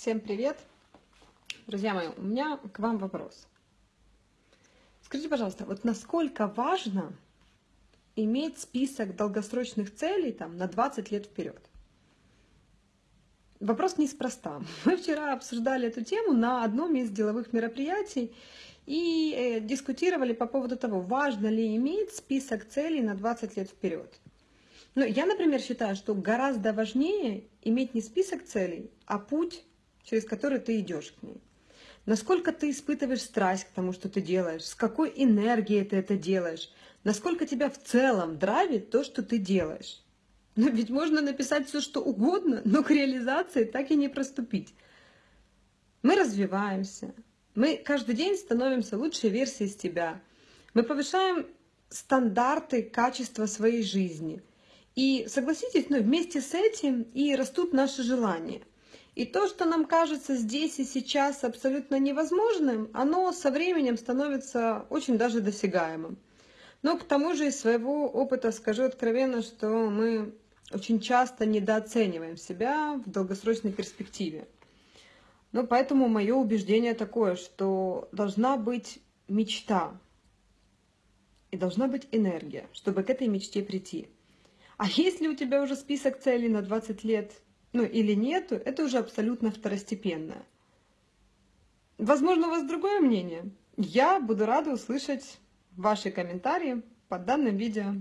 Всем привет! Друзья мои, у меня к вам вопрос. Скажите, пожалуйста, вот насколько важно иметь список долгосрочных целей там, на 20 лет вперед? Вопрос неспроста. Мы вчера обсуждали эту тему на одном из деловых мероприятий и э, дискутировали по поводу того, важно ли иметь список целей на 20 лет вперед. Но я, например, считаю, что гораздо важнее иметь не список целей, а путь, через который ты идешь к ней. Насколько ты испытываешь страсть к тому, что ты делаешь, с какой энергией ты это делаешь, насколько тебя в целом драйвит то, что ты делаешь. Но ведь можно написать все, что угодно, но к реализации так и не проступить. Мы развиваемся, мы каждый день становимся лучшей версией себя, мы повышаем стандарты качества своей жизни – и согласитесь, ну, вместе с этим и растут наши желания. И то, что нам кажется здесь и сейчас абсолютно невозможным, оно со временем становится очень даже досягаемым. Но к тому же из своего опыта скажу откровенно, что мы очень часто недооцениваем себя в долгосрочной перспективе. Ну, поэтому мое убеждение такое, что должна быть мечта и должна быть энергия, чтобы к этой мечте прийти. А если у тебя уже список целей на 20 лет, ну или нету, это уже абсолютно второстепенное. Возможно, у вас другое мнение. Я буду рада услышать ваши комментарии под данным видео.